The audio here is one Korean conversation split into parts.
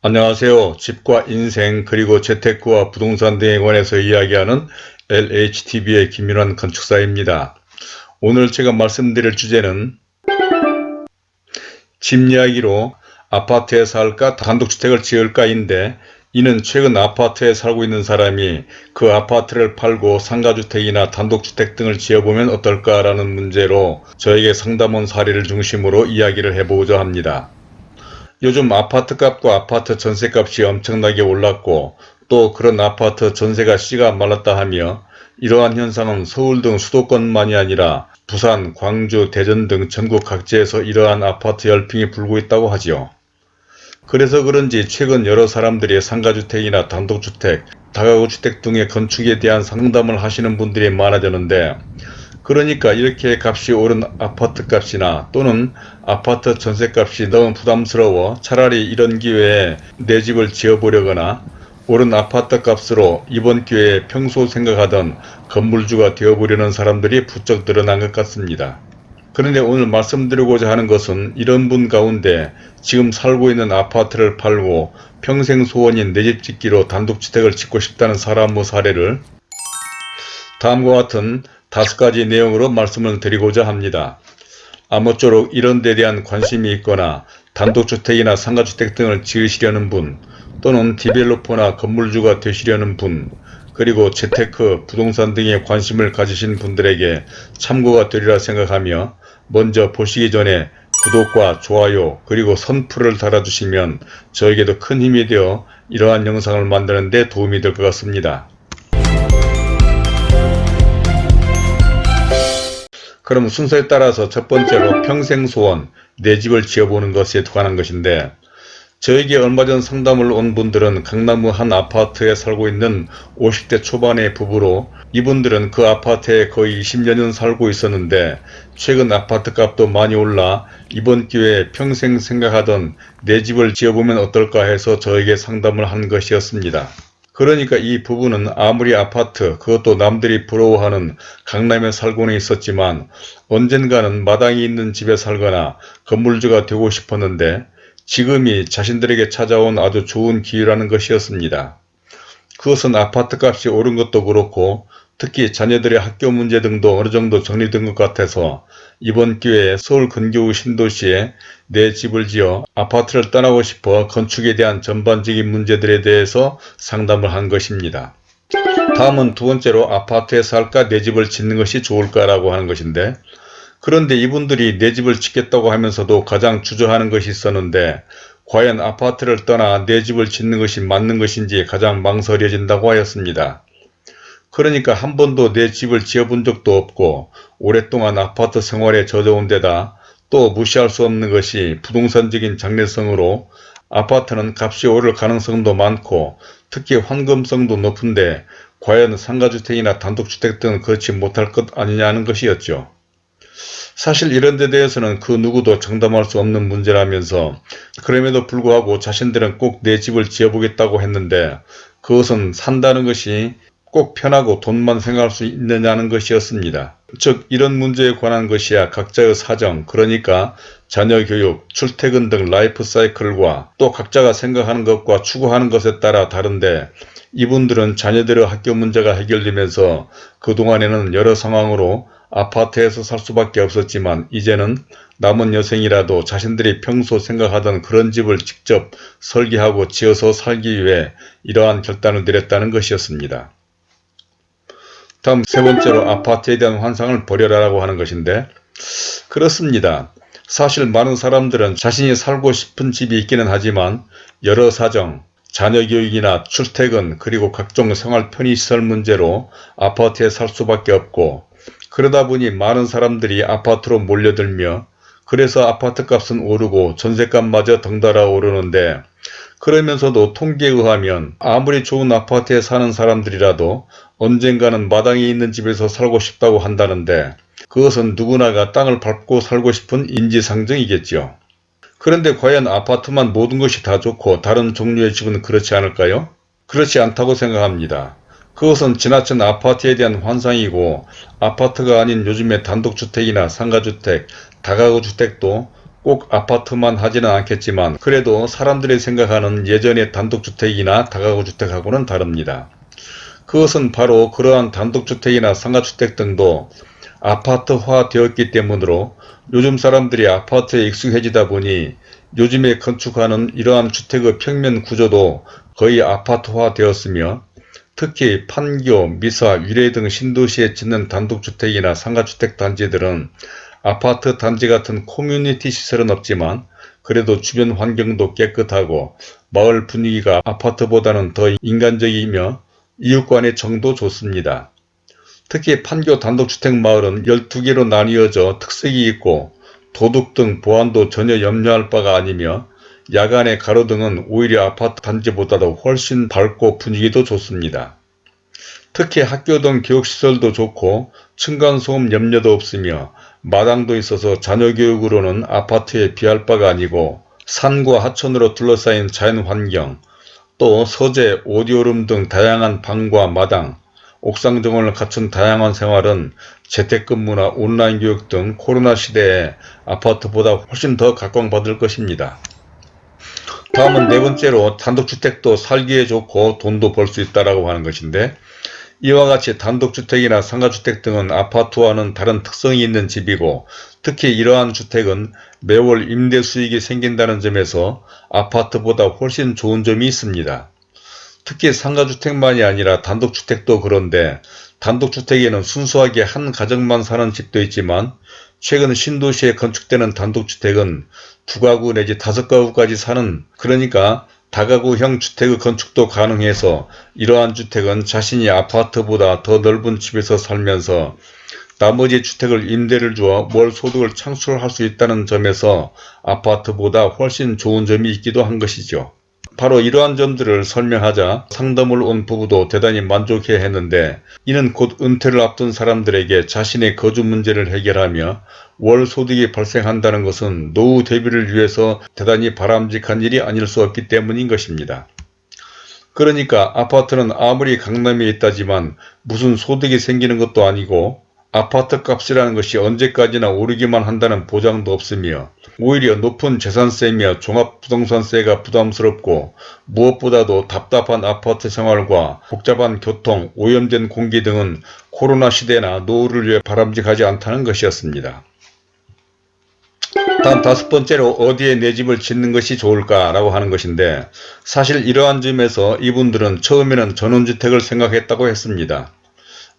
안녕하세요. 집과 인생 그리고 재테크와 부동산 등에 관해서 이야기하는 LHTV의 김윤환 건축사입니다. 오늘 제가 말씀드릴 주제는 집 이야기로 아파트에 살까 단독주택을 지을까인데 이는 최근 아파트에 살고 있는 사람이 그 아파트를 팔고 상가주택이나 단독주택 등을 지어보면 어떨까라는 문제로 저에게 상담 온 사례를 중심으로 이야기를 해보고자 합니다. 요즘 아파트값과 아파트 전세값이 엄청나게 올랐고 또 그런 아파트 전세가 씨가 말랐다 하며 이러한 현상은 서울 등 수도권만이 아니라 부산, 광주, 대전 등 전국 각지에서 이러한 아파트 열풍이 불고 있다고 하지요. 그래서 그런지 최근 여러 사람들이 상가주택이나 단독주택, 다가구주택 등의 건축에 대한 상담을 하시는 분들이 많아졌는데 그러니까 이렇게 값이 오른 아파트 값이나 또는 아파트 전세값이 너무 부담스러워 차라리 이런 기회에 내 집을 지어보려거나 오른 아파트 값으로 이번 기회에 평소 생각하던 건물주가 되어보려는 사람들이 부쩍 늘어난 것 같습니다. 그런데 오늘 말씀드리고자 하는 것은 이런 분 가운데 지금 살고 있는 아파트를 팔고 평생 소원인 내 집 짓기로 단독주택을 짓고 싶다는 사람의 사례를 다음과 같은 다섯 가지 내용으로 말씀을 드리고자 합니다. 아무쪼록 이런 데 대한 관심이 있거나 단독주택이나 상가주택 등을 지으시려는 분 또는 디벨로퍼나 건물주가 되시려는 분 그리고 재테크, 부동산 등에 관심을 가지신 분들에게 참고가 되리라 생각하며 먼저 보시기 전에 구독과 좋아요 그리고 선풀을 달아주시면 저에게도 큰 힘이 되어 이러한 영상을 만드는 데 도움이 될 것 같습니다. 그럼 순서에 따라서 첫 번째로 평생 소원, 내 집을 지어보는 것에 관한 것인데 저에게 얼마 전 상담을 온 분들은 강남구 한 아파트에 살고 있는 50대 초반의 부부로 이분들은 그 아파트에 거의 20년은 살고 있었는데 최근 아파트 값도 많이 올라 이번 기회에 평생 생각하던 내 집을 지어보면 어떨까 해서 저에게 상담을 한 것이었습니다. 그러니까 이 부부는 아무리 아파트 그것도 남들이 부러워하는 강남에 살고는 있었지만 언젠가는 마당이 있는 집에 살거나 건물주가 되고 싶었는데 지금이 자신들에게 찾아온 아주 좋은 기회라는 것이었습니다. 그것은 아파트값이 오른 것도 그렇고 특히 자녀들의 학교 문제 등도 어느 정도 정리된 것 같아서 이번 기회에 서울 근교의 신도시에 내 집을 지어 아파트를 떠나고 싶어 건축에 대한 전반적인 문제들에 대해서 상담을 한 것입니다. 다음은 두 번째로 아파트에 살까 내 집을 짓는 것이 좋을까라고 하는 것인데 그런데 이분들이 내 집을 짓겠다고 하면서도 가장 주저하는 것이 있었는데 과연 아파트를 떠나 내 집을 짓는 것이 맞는 것인지 가장 망설여진다고 하였습니다. 그러니까 한 번도 내 집을 지어본 적도 없고 오랫동안 아파트 생활에 젖어온 데다 또 무시할 수 없는 것이 부동산적인 장래성으로 아파트는 값이 오를 가능성도 많고 특히 환금성도 높은데 과연 상가주택이나 단독주택 등은 그렇지 못할 것 아니냐는 것이었죠. 사실 이런 데 대해서는 그 누구도 장담할 수 없는 문제라면서 그럼에도 불구하고 자신들은 꼭 내 집을 지어보겠다고 했는데 그것은 산다는 것이 꼭 편하고 돈만 생각할 수 있느냐는 것이었습니다. 즉 이런 문제에 관한 것이야 각자의 사정 그러니까 자녀 교육, 출퇴근 등 라이프 사이클과 또 각자가 생각하는 것과 추구하는 것에 따라 다른데 이분들은 자녀들의 학교 문제가 해결되면서 그동안에는 여러 상황으로 아파트에서 살 수밖에 없었지만 이제는 남은 여생이라도 자신들이 평소 생각하던 그런 집을 직접 설계하고 지어서 살기 위해 이러한 결단을 내렸다는 것이었습니다. 다음 세 번째로 아파트에 대한 환상을 버려라라고 하는 것인데 그렇습니다. 사실 많은 사람들은 자신이 살고 싶은 집이 있기는 하지만 여러 사정, 자녀 교육이나 출퇴근 그리고 각종 생활 편의시설 문제로 아파트에 살 수밖에 없고 그러다 보니 많은 사람들이 아파트로 몰려들며 그래서 아파트 값은 오르고 전세값마저 덩달아 오르는데 그러면서도 통계에 의하면 아무리 좋은 아파트에 사는 사람들이라도 언젠가는 마당이 있는 집에서 살고 싶다고 한다는데 그것은 누구나가 땅을 밟고 살고 싶은 인지상정이겠죠. 그런데 과연 아파트만 모든 것이 다 좋고 다른 종류의 집은 그렇지 않을까요? 그렇지 않다고 생각합니다. 그것은 지나친 아파트에 대한 환상이고 아파트가 아닌 요즘의 단독주택이나 상가주택, 다가구주택도 꼭 아파트만 하지는 않겠지만 그래도 사람들이 생각하는 예전의 단독주택이나 다가구주택하고는 다릅니다. 그것은 바로 그러한 단독주택이나 상가주택 등도 아파트화 되었기 때문으로 요즘 사람들이 아파트에 익숙해지다 보니 요즘에 건축하는 이러한 주택의 평면 구조도 거의 아파트화 되었으며 특히 판교, 미사, 위례 등 신도시에 짓는 단독주택이나 상가주택 단지들은 아파트 단지 같은 커뮤니티 시설은 없지만 그래도 주변 환경도 깨끗하고 마을 분위기가 아파트보다는 더 인간적이며 이웃간의 정도 좋습니다. 특히 판교 단독주택 마을은 12개로 나뉘어져 특색이 있고 도둑 등 보안도 전혀 염려할 바가 아니며 야간의 가로등은 오히려 아파트 단지보다도 훨씬 밝고 분위기도 좋습니다. 특히 학교 등 교육시설도 좋고 층간소음 염려도 없으며 마당도 있어서 자녀교육으로는 아파트에 비할 바가 아니고 산과 하천으로 둘러싸인 자연환경, 또 서재, 오디오룸 등 다양한 방과 마당, 옥상 정원을 갖춘 다양한 생활은 재택근무나 온라인 교육 등 코로나 시대에 아파트보다 훨씬 더 각광받을 것입니다. 다음은 네 번째로 단독주택도 살기에 좋고 돈도 벌 수 있다고 하는 것인데 이와 같이 단독주택이나 상가주택 등은 아파트와는 다른 특성이 있는 집이고 특히 이러한 주택은 매월 임대 수익이 생긴다는 점에서 아파트보다 훨씬 좋은 점이 있습니다. 특히 상가주택만이 아니라 단독주택도 그런데 단독주택에는 순수하게 한 가정만 사는 집도 있지만 최근 신도시에 건축되는 단독주택은 두 가구 내지 다섯 가구까지 사는 그러니까 다가구형 주택의 건축도 가능해서 이러한 주택은 자신이 아파트보다 더 넓은 집에서 살면서 나머지 주택을 임대를 주어 월 소득을 창출할 수 있다는 점에서 아파트보다 훨씬 좋은 점이 있기도 한 것이죠. 바로 이러한 점들을 설명하자 상담을 온 부부도 대단히 만족해 했는데 이는 곧 은퇴를 앞둔 사람들에게 자신의 거주 문제를 해결하며 월 소득이 발생한다는 것은 노후 대비를 위해서 대단히 바람직한 일이 아닐 수 없기 때문인 것입니다. 그러니까 아파트는 아무리 강남에 있다지만 무슨 소득이 생기는 것도 아니고 아파트 값이라는 것이 언제까지나 오르기만 한다는 보장도 없으며 오히려 높은 재산세며 종합부동산세가 부담스럽고 무엇보다도 답답한 아파트 생활과 복잡한 교통, 오염된 공기 등은 코로나 시대나 노후를 위해 바람직하지 않다는 것이었습니다. 다음 다섯 번째로 어디에 내 집을 짓는 것이 좋을까 라고 하는 것인데 사실 이러한 점에서 이분들은 처음에는 전원주택을 생각했다고 했습니다.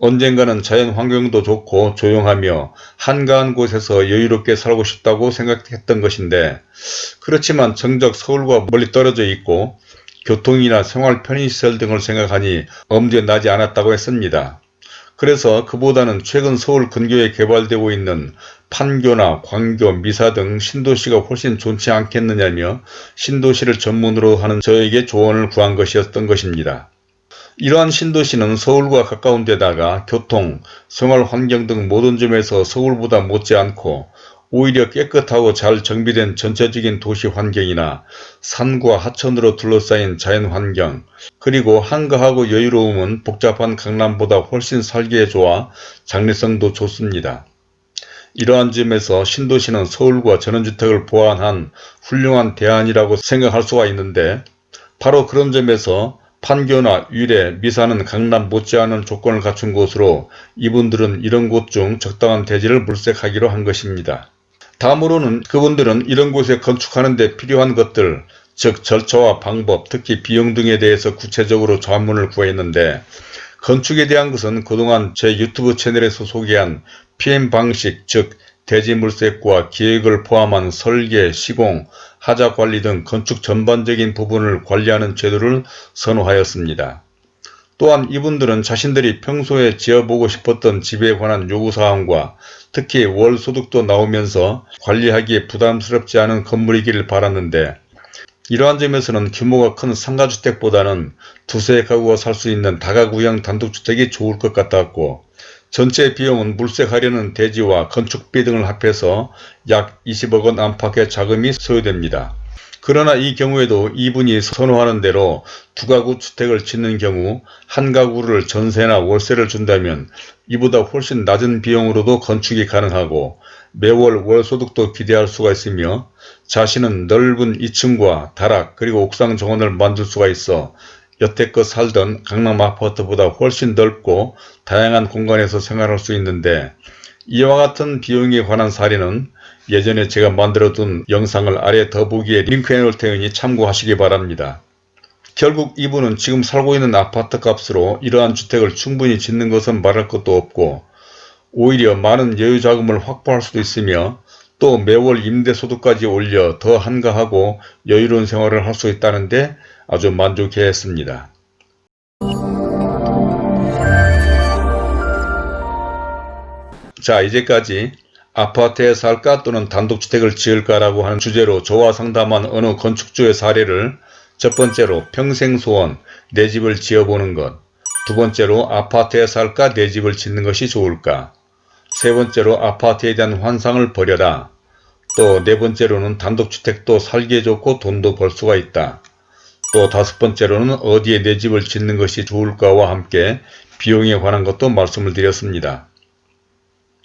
언젠가는 자연 환경도 좋고 조용하며 한가한 곳에서 여유롭게 살고 싶다고 생각했던 것인데 그렇지만 정작 서울과 멀리 떨어져 있고 교통이나 생활 편의시설 등을 생각하니 엄두에 나지 않았다고 했습니다. 그래서 그보다는 최근 서울 근교에 개발되고 있는 판교나 광교, 미사 등 신도시가 훨씬 좋지 않겠느냐며 신도시를 전문으로 하는 저에게 조언을 구한 것이었던 것입니다. 이러한 신도시는 서울과 가까운 데다가 교통, 생활환경 등 모든 점에서 서울보다 못지않고 오히려 깨끗하고 잘 정비된 전체적인 도시 환경이나 산과 하천으로 둘러싸인 자연환경 그리고 한가하고 여유로움은 복잡한 강남보다 훨씬 살기에 좋아 장래성도 좋습니다. 이러한 점에서 신도시는 서울과 전원주택을 보완한 훌륭한 대안이라고 생각할 수가 있는데 바로 그런 점에서 판교나 위례, 미사는 강남 못지않은 조건을 갖춘 곳으로 이분들은 이런 곳 중 적당한 대지를 물색하기로 한 것입니다. 다음으로는 그분들은 이런 곳에 건축하는 데 필요한 것들 즉 절차와 방법 특히 비용 등에 대해서 구체적으로 자문을 구했는데 건축에 대한 것은 그동안 제 유튜브 채널에서 소개한 PM 방식 즉 대지 물색과 기획을 포함한 설계, 시공, 하자 관리 등 건축 전반적인 부분을 관리하는 제도를 선호하였습니다. 또한 이분들은 자신들이 평소에 지어보고 싶었던 집에 관한 요구사항과 특히 월소득도 나오면서 관리하기에 부담스럽지 않은 건물이기를 바랐는데 이러한 점에서는 규모가 큰 상가주택보다는 두세 가구가 살 수 있는 다가구형 단독주택이 좋을 것 같았고 전체 비용은 물색하려는 대지와 건축비 등을 합해서 약 20억 원 안팎의 자금이 소요됩니다. 그러나 이 경우에도 이분이 선호하는 대로 두 가구 주택을 짓는 경우 한 가구를 전세나 월세를 준다면 이보다 훨씬 낮은 비용으로도 건축이 가능하고 매월 월소득도 기대할 수가 있으며 자신은 넓은 2층과 다락 그리고 옥상 정원을 만들 수가 있어 여태껏 살던 강남 아파트보다 훨씬 넓고 다양한 공간에서 생활할 수 있는데 이와 같은 비용에 관한 사례는 예전에 제가 만들어둔 영상을 아래 더보기에 링크해 놓을 테니 참고하시기 바랍니다. 결국 이분은 지금 살고 있는 아파트 값으로 이러한 주택을 충분히 짓는 것은 말할 것도 없고 오히려 많은 여유 자금을 확보할 수도 있으며 또 매월 임대소득까지 올려 더 한가하고 여유로운 생활을 할 수 있다는데 아주 만족해 했습니다. 자 이제까지 아파트에 살까 또는 단독주택을 지을까라고 하는 주제로 저와 상담한 어느 건축주의 사례를 첫 번째로 평생 소원 내 집을 지어보는 것 두 번째로 아파트에 살까 내 집을 짓는 것이 좋을까 세 번째로 아파트에 대한 환상을 버려라 또 네 번째로는 단독주택도 살기에 좋고 돈도 벌 수가 있다 또 다섯 번째로는 어디에 내 집을 짓는 것이 좋을까와 함께 비용에 관한 것도 말씀을 드렸습니다.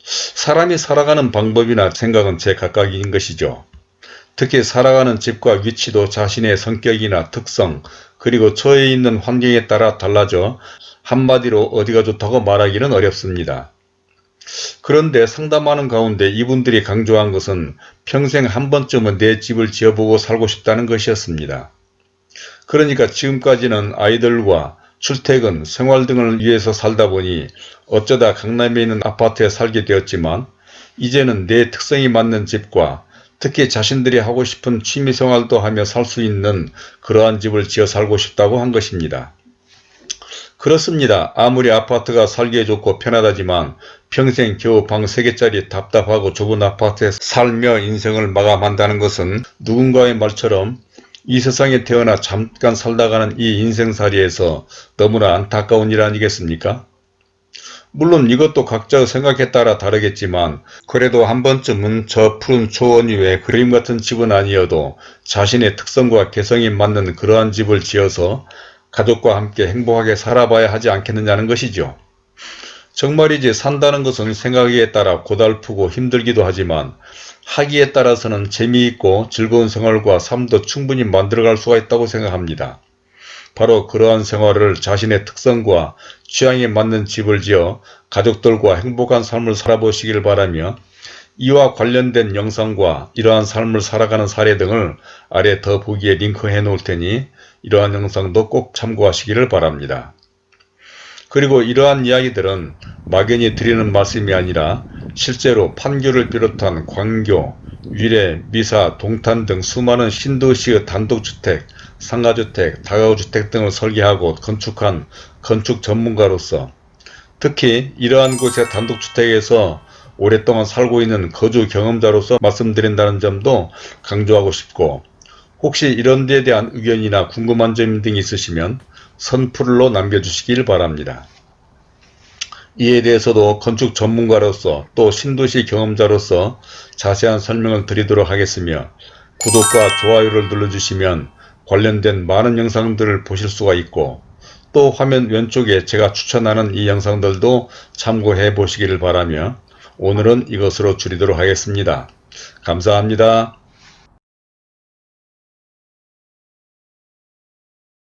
사람이 살아가는 방법이나 생각은 제각각인 것이죠. 특히 살아가는 집과 위치도 자신의 성격이나 특성 그리고 처해 있는 환경에 따라 달라져 한마디로 어디가 좋다고 말하기는 어렵습니다. 그런데 상담하는 가운데 이분들이 강조한 것은 평생 한 번쯤은 내 집을 지어보고 살고 싶다는 것이었습니다. 그러니까 지금까지는 아이들과 출퇴근, 생활 등을 위해서 살다 보니 어쩌다 강남에 있는 아파트에 살게 되었지만 이제는 내 특성이 맞는 집과 특히 자신들이 하고 싶은 취미생활도 하며 살 수 있는 그러한 집을 지어 살고 싶다고 한 것입니다. 그렇습니다. 아무리 아파트가 살기에 좋고 편하다지만 평생 겨우 방 3개짜리 답답하고 좁은 아파트에 살며 인생을 마감한다는 것은 누군가의 말처럼 이 세상에 태어나 잠깐 살다가는 이 인생살이에서 너무나 안타까운 일 아니겠습니까? 물론 이것도 각자의 생각에 따라 다르겠지만 그래도 한 번쯤은 저 푸른 초원 위에 그림 같은 집은 아니어도 자신의 특성과 개성이 맞는 그러한 집을 지어서 가족과 함께 행복하게 살아봐야 하지 않겠느냐는 것이죠. 정말이지 산다는 것은 생각에 따라 고달프고 힘들기도 하지만 하기에 따라서는 재미있고 즐거운 생활과 삶도 충분히 만들어갈 수가 있다고 생각합니다. 바로 그러한 생활을 자신의 특성과 취향에 맞는 집을 지어 가족들과 행복한 삶을 살아보시길 바라며 이와 관련된 영상과 이러한 삶을 살아가는 사례 등을 아래 더 보기에 링크해 놓을 테니 이러한 영상도 꼭 참고하시기를 바랍니다. 그리고 이러한 이야기들은 막연히 드리는 말씀이 아니라 실제로 판교를 비롯한 광교, 위례, 미사, 동탄 등 수많은 신도시의 단독주택, 상가주택, 다가구주택 등을 설계하고 건축한 건축 전문가로서 특히 이러한 곳의 단독주택에서 오랫동안 살고 있는 거주 경험자로서 말씀드린다는 점도 강조하고 싶고 혹시 이런 데에 대한 의견이나 궁금한 점 등이 있으시면 선풀로 남겨주시길 바랍니다. 이에 대해서도 건축 전문가로서 또 신도시 경험자로서 자세한 설명을 드리도록 하겠으며 구독과 좋아요를 눌러주시면 관련된 많은 영상들을 보실 수가 있고 또 화면 왼쪽에 제가 추천하는 이 영상들도 참고해 보시기를 바라며 오늘은 이것으로 줄이도록 하겠습니다. 감사합니다.